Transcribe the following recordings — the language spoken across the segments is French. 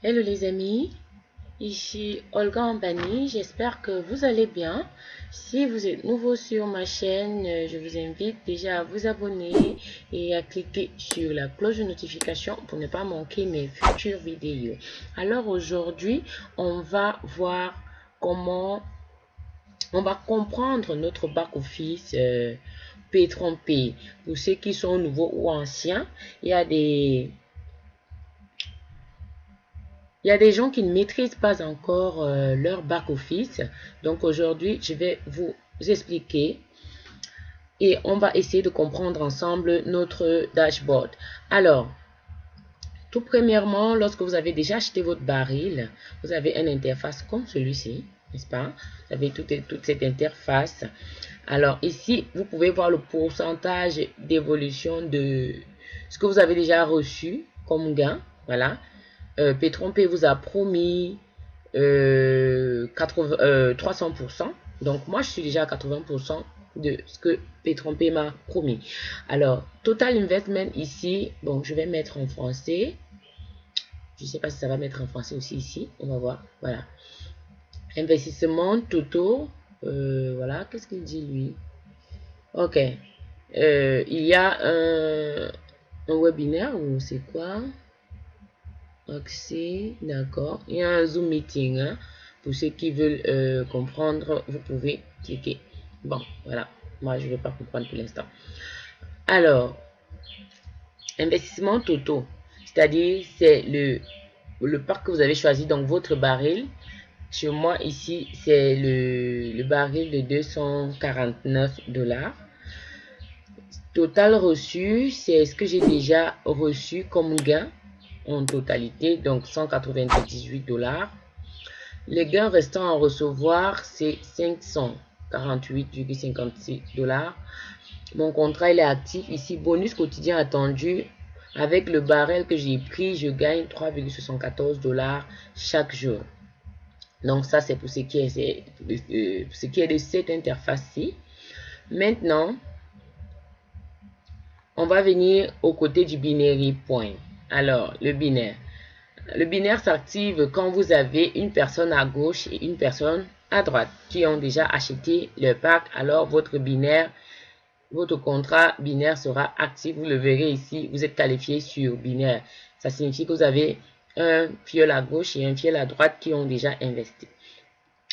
Hello les amis, ici Olga Ambani, j'espère que vous allez bien. Si vous êtes nouveau sur ma chaîne, je vous invite déjà à vous abonner et à cliquer sur la cloche de notification pour ne pas manquer mes futures vidéos. Alors aujourd'hui, on va voir comment on va comprendre notre back-office euh, P3P. Pour ceux qui sont nouveaux ou anciens, il y a des il y a des gens qui ne maîtrisent pas encore euh, leur back-office. Donc aujourd'hui, je vais vous expliquer et on va essayer de comprendre ensemble notre dashboard. Alors, tout premièrement, lorsque vous avez déjà acheté votre baril, vous avez une interface comme celui-ci, n'est-ce pas? Vous avez toute, toute cette interface. Alors ici, vous pouvez voir le pourcentage d'évolution de ce que vous avez déjà reçu comme gain. Voilà euh, P3P vous a promis 300%. Euh, euh, Donc, moi, je suis déjà à 80% de ce que P3P m'a promis. Alors, Total Investment ici, bon, je vais mettre en français. Je ne sais pas si ça va mettre en français aussi ici. On va voir. Voilà. Investissement Toto. voilà. Qu'est-ce qu'il dit, lui? Ok. il y a un webinaire ou c'est quoi? Accès, d'accord. Il y a un Zoom meeting. Hein. Pour ceux qui veulent euh, comprendre, vous pouvez cliquer. Bon, voilà. Moi, je ne vais pas comprendre pour l'instant. Alors, investissement totaux. C'est-à-dire, c'est le, le parc que vous avez choisi, donc votre baril. Chez moi, ici, c'est le, le baril de 249 dollars. Total reçu, c'est ce que j'ai déjà reçu comme gain en totalité, donc 198 dollars. Les gains restants à recevoir, c'est 548,56 dollars. Mon contrat il est actif. Ici, bonus quotidien attendu. Avec le barrel que j'ai pris, je gagne 3,74 dollars chaque jour. Donc ça, c'est pour ce qui est, euh, ce qui est de cette interface-ci. Maintenant, on va venir au côté du binary point. Alors, le binaire. Le binaire s'active quand vous avez une personne à gauche et une personne à droite qui ont déjà acheté le pack. Alors, votre binaire, votre contrat binaire sera actif. Vous le verrez ici, vous êtes qualifié sur binaire. Ça signifie que vous avez un fiel à gauche et un fiel à droite qui ont déjà investi.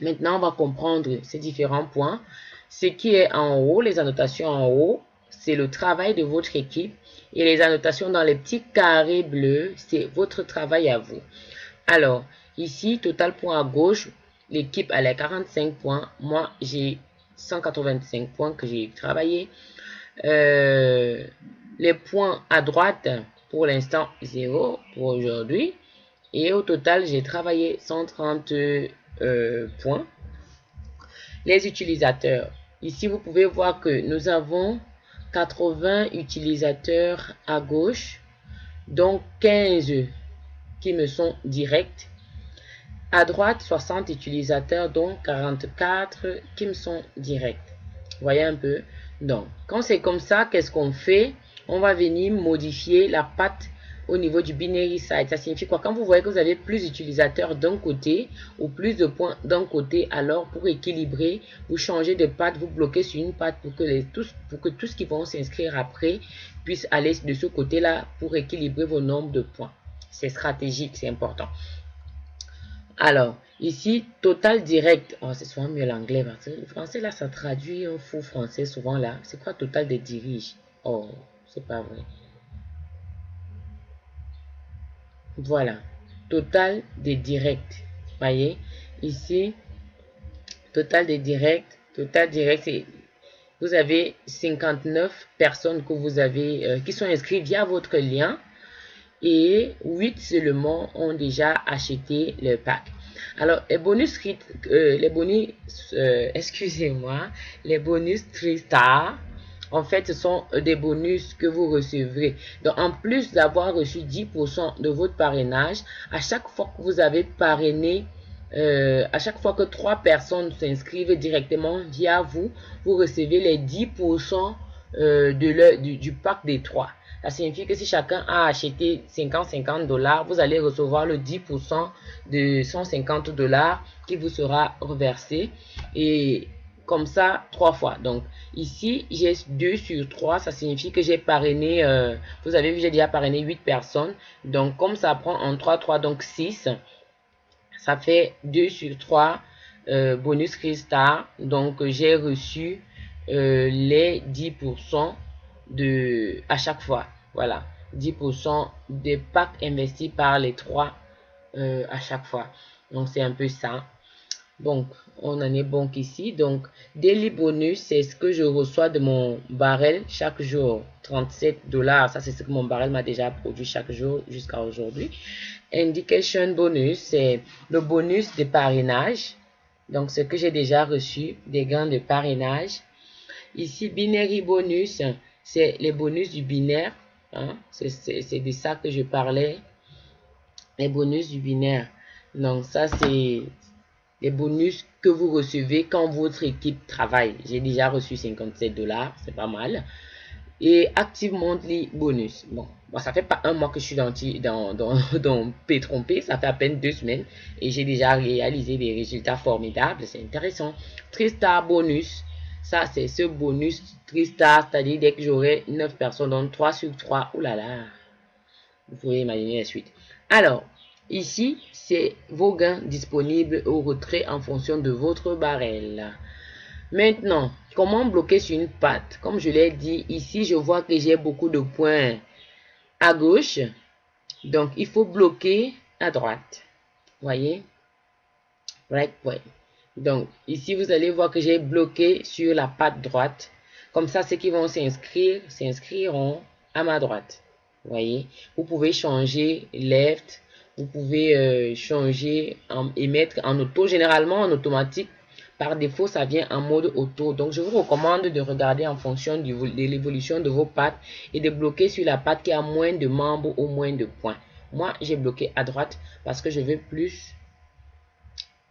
Maintenant, on va comprendre ces différents points. Ce qui est en haut, les annotations en haut, c'est le travail de votre équipe et les annotations dans les petits carrés bleus, c'est votre travail à vous. Alors, ici, total point à gauche, l'équipe a les 45 points. Moi, j'ai 185 points que j'ai travaillé. Euh, les points à droite, pour l'instant, 0 pour aujourd'hui. Et au total, j'ai travaillé 130 euh, points. Les utilisateurs. Ici, vous pouvez voir que nous avons 80 utilisateurs à gauche, donc 15 qui me sont directs. À droite, 60 utilisateurs, donc 44 qui me sont directs. Voyez un peu. Donc, quand c'est comme ça, qu'est-ce qu'on fait? On va venir modifier la patte au niveau du binary site. Ça signifie quoi? Quand vous voyez que vous avez plus d'utilisateurs d'un côté ou plus de points d'un côté, alors pour équilibrer, vous changez de patte, vous bloquez sur une patte pour que, les, tous, pour que tout ce qui vont s'inscrire après puisse aller de ce côté-là pour équilibrer vos nombres de points. C'est stratégique, c'est important. Alors, ici, total direct. Oh, c'est souvent mieux l'anglais. Le français, là, ça traduit un faux français souvent là. C'est quoi total des dirige Oh, c'est pas vrai. Voilà, total des directs. Voyez, ici, total des directs, total direct, vous avez 59 personnes que vous avez euh, qui sont inscrites via votre lien et 8 seulement ont déjà acheté le pack. Alors, les bonus, euh, les bonus, euh, excusez-moi, les bonus 3 star en fait, ce sont euh, des bonus que vous recevrez. Donc, en plus d'avoir reçu 10% de votre parrainage, à chaque fois que vous avez parrainé, euh, à chaque fois que trois personnes s'inscrivent directement via vous, vous recevez les 10% euh, de du, du, pack des trois. Ça signifie que si chacun a acheté 50-50 dollars, vous allez recevoir le 10% de 150 dollars qui vous sera reversé. Et comme ça, trois fois. Donc, ici, j'ai 2 sur 3. Ça signifie que j'ai parrainé, euh, vous avez vu, j'ai déjà parrainé 8 personnes. Donc, comme ça prend en 3, 3, donc 6, ça fait 2 sur 3 euh, bonus Crystal. Donc, j'ai reçu euh, les 10% de, à chaque fois. Voilà, 10% des packs investis par les trois euh, à chaque fois. Donc, c'est un peu ça. Donc, on en est bon qu'ici. Donc, daily bonus, c'est ce que je reçois de mon barrel chaque jour. 37 dollars, ça c'est ce que mon barrel m'a déjà produit chaque jour jusqu'à aujourd'hui. Indication bonus, c'est le bonus de parrainage. Donc, ce que j'ai déjà reçu, des gains de parrainage. Ici, binary bonus, c'est les bonus du binaire. Hein? C'est de ça que je parlais. Les bonus du binaire. Donc, ça, c'est les bonus que vous recevez quand votre équipe travaille. J'ai déjà reçu 57 dollars, c'est pas mal. Et Active Monthly Bonus. Bon, bon, ça fait pas un mois que je suis dans, dans, dans, dans p ça fait à peine deux semaines. Et j'ai déjà réalisé des résultats formidables, c'est intéressant. Tristar Bonus, ça c'est ce bonus Tristar, c'est-à-dire dès que j'aurai 9 personnes, donc 3 sur 3, oulala. Vous pouvez imaginer la suite. Alors, Ici, c'est vos gains disponibles au retrait en fonction de votre barrel. Maintenant, comment bloquer sur une patte Comme je l'ai dit, ici, je vois que j'ai beaucoup de points à gauche. Donc, il faut bloquer à droite. Voyez? Right point. Donc, ici, vous allez voir que j'ai bloqué sur la patte droite. Comme ça, ceux qui vont s'inscrire, s'inscriront à ma droite. Voyez? Vous pouvez changer left, vous pouvez euh, changer et mettre en auto. Généralement, en automatique, par défaut, ça vient en mode auto. Donc, je vous recommande de regarder en fonction de l'évolution de vos pattes et de bloquer sur la patte qui a moins de membres ou moins de points. Moi, j'ai bloqué à droite parce que je veux plus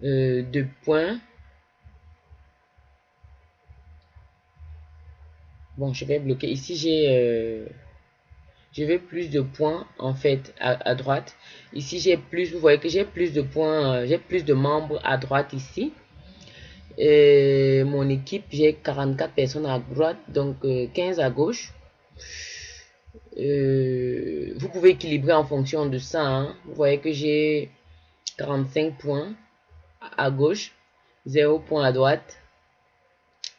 euh, de points. Bon, je vais bloquer. Ici, j'ai... Euh, je veux plus de points en fait à, droite. Ici j'ai plus vous voyez que j'ai plus de points euh, j'ai plus de membres à droite ici. Et mon équipe j'ai 44 personnes à droite donc 15 euh, à gauche. Euh, vous pouvez équilibrer en fonction de ça hein. vous voyez que j'ai 45 points à gauche 0 points à droite.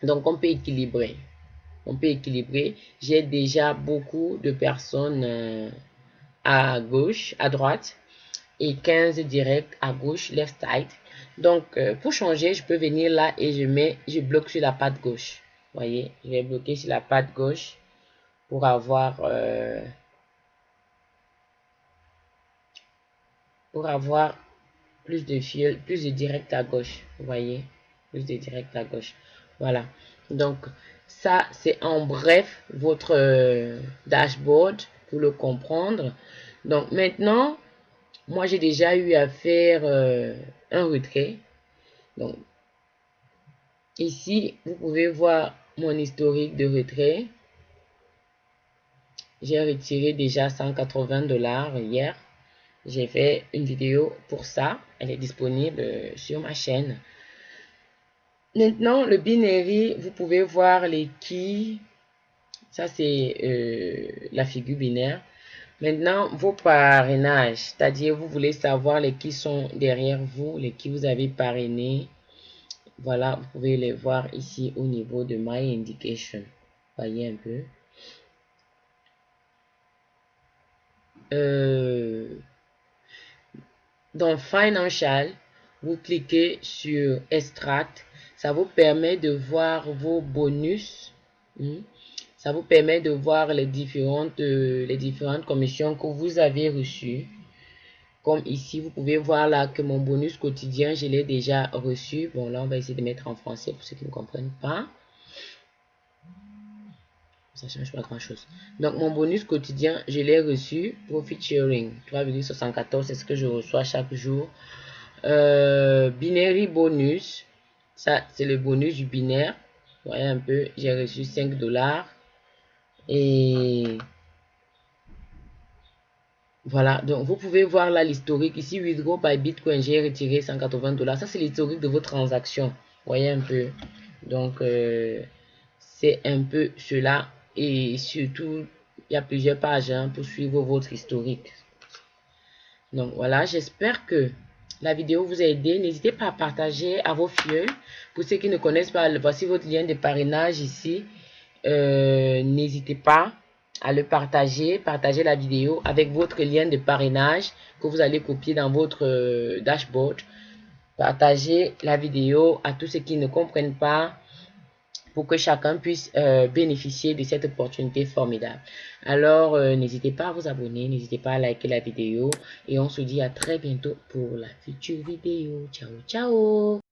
Donc on peut équilibrer on peut équilibrer. J'ai déjà beaucoup de personnes euh, à gauche, à droite et 15 direct à gauche, left side. Donc, euh, pour changer, je peux venir là et je mets, je bloque sur la patte gauche. Voyez, je vais bloquer sur la patte gauche pour avoir euh, pour avoir plus de fil, plus de direct à gauche. Voyez, plus de direct à gauche. Voilà. Donc, ça, c'est en bref votre euh, dashboard pour le comprendre. Donc, maintenant, moi, j'ai déjà eu à faire euh, un retrait. Donc, ici, vous pouvez voir mon historique de retrait. J'ai retiré déjà 180 dollars hier. J'ai fait une vidéo pour ça. Elle est disponible euh, sur ma chaîne. Maintenant, le binary, vous pouvez voir les keys. Ça, c'est euh, la figure binaire. Maintenant, vos parrainages, c'est-à-dire vous voulez savoir les qui sont derrière vous, les qui vous avez parrainé. Voilà, vous pouvez les voir ici au niveau de My Indication. Voyez un peu. Euh, dans Financial, vous cliquez sur Extract ça vous permet de voir vos bonus. Hmm? Ça vous permet de voir les différentes, euh, les différentes commissions que vous avez reçues. Comme ici, vous pouvez voir là que mon bonus quotidien, je l'ai déjà reçu. Bon, là, on va essayer de mettre en français pour ceux qui ne comprennent pas. Ça ne change pas grand-chose. Donc, mon bonus quotidien, je l'ai reçu. Profit sharing, 3,74, c'est ce que je reçois chaque jour. Euh, binary bonus, ça, c'est le bonus du binaire. Vous voyez un peu, j'ai reçu 5 dollars. Et Voilà, donc vous pouvez voir là l'historique. Ici, withdraw by Bitcoin, j'ai retiré 180 dollars. Ça, c'est l'historique de vos transactions. Voyez un peu. Donc, euh, c'est un peu cela. Et surtout, il y a plusieurs pages hein, pour suivre votre historique. Donc, voilà, j'espère que la vidéo vous a aidé. N'hésitez pas à partager à vos filles. Pour ceux qui ne connaissent pas, voici votre lien de parrainage ici. Euh, n'hésitez pas à le partager, partager la vidéo avec votre lien de parrainage que vous allez copier dans votre euh, dashboard. Partagez la vidéo à tous ceux qui ne comprennent pas pour que chacun puisse euh, bénéficier de cette opportunité formidable. Alors, euh, n'hésitez pas à vous abonner, n'hésitez pas à liker la vidéo et on se dit à très bientôt pour la future vidéo. Ciao, ciao